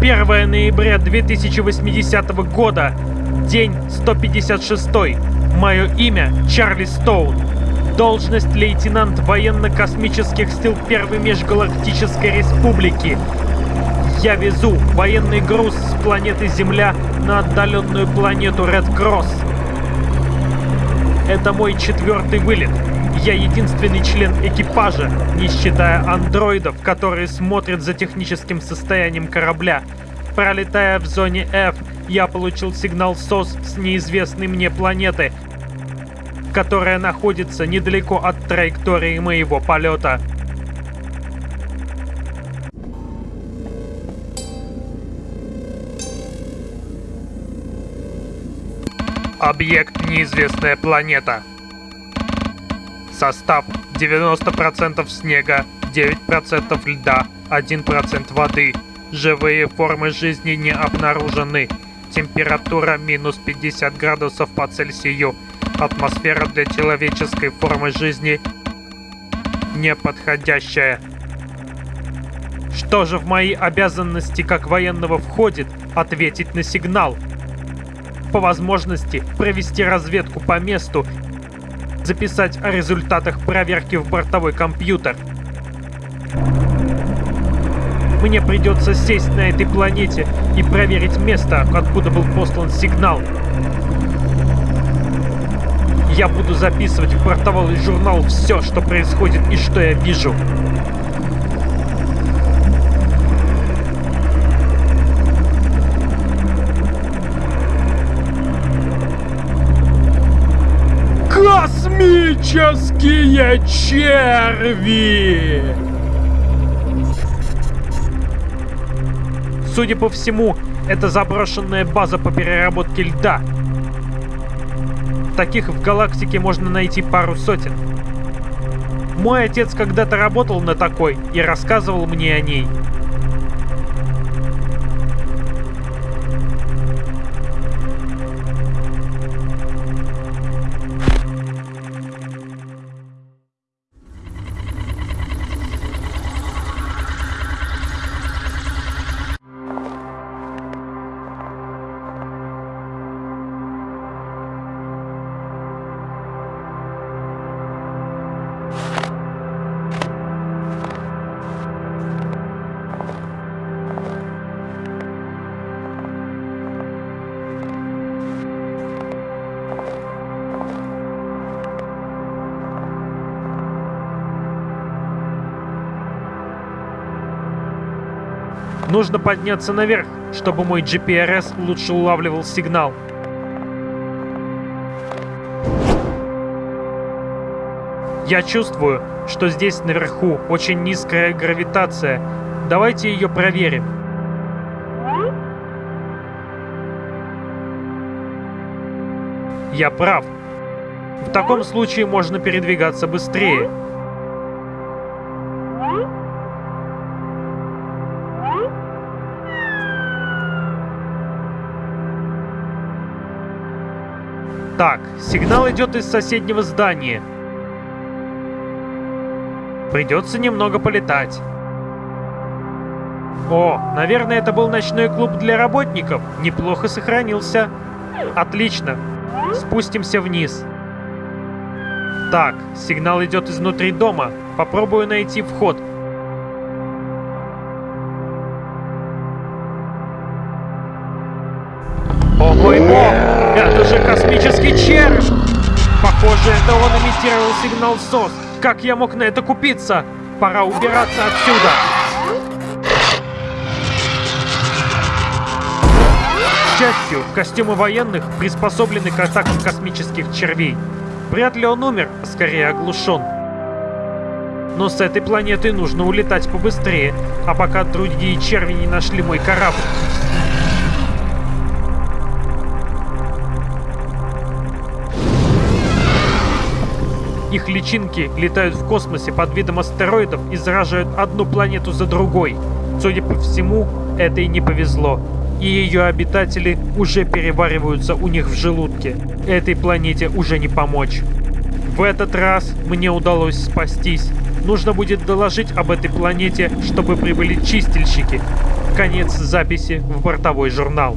Первое ноября 2080 года. День 156. Мое имя Чарли Стоун. Должность лейтенант военно-космических сил Первой Межгалактической Республики. Я везу военный груз с планеты Земля на отдаленную планету Ред Кросс. Это мой четвертый вылет. Я единственный член экипажа, не считая андроидов, которые смотрят за техническим состоянием корабля. Пролетая в зоне F, я получил сигнал СОС с неизвестной мне планеты, которая находится недалеко от траектории моего полета. Объект неизвестная планета. Состав 90% снега, 9% льда, 1% воды. Живые формы жизни не обнаружены. Температура минус 50 градусов по Цельсию. Атмосфера для человеческой формы жизни неподходящая. Что же в мои обязанности как военного входит ответить на сигнал? По возможности провести разведку по месту, записать о результатах проверки в бортовой компьютер. Мне придется сесть на этой планете и проверить место, откуда был послан сигнал. Я буду записывать в бортовой журнал все, что происходит и что я вижу. Космические черви! Судя по всему, это заброшенная база по переработке льда. Таких в галактике можно найти пару сотен. Мой отец когда-то работал на такой и рассказывал мне о ней. Нужно подняться наверх, чтобы мой GPRS лучше улавливал сигнал. Я чувствую, что здесь наверху очень низкая гравитация. Давайте ее проверим. Я прав. В таком случае можно передвигаться быстрее. Так, сигнал идет из соседнего здания. Придется немного полетать. О, наверное, это был ночной клуб для работников. Неплохо сохранился. Отлично. Спустимся вниз. Так, сигнал идет изнутри дома. Попробую найти вход. О мой! Это же космический червь! Похоже, это он имитировал сигнал СОС. Как я мог на это купиться? Пора убираться отсюда. К счастью, костюмы военных приспособлены к атаке космических червей. Вряд ли он умер, скорее оглушен. Но с этой планеты нужно улетать побыстрее, а пока другие черви не нашли мой корабль. Их личинки летают в космосе под видом астероидов и заражают одну планету за другой. Судя по всему, это и не повезло. и ее обитатели уже перевариваются у них в желудке. Этой планете уже не помочь. В этот раз мне удалось спастись. Нужно будет доложить об этой планете, чтобы прибыли чистильщики. Конец записи в бортовой журнал.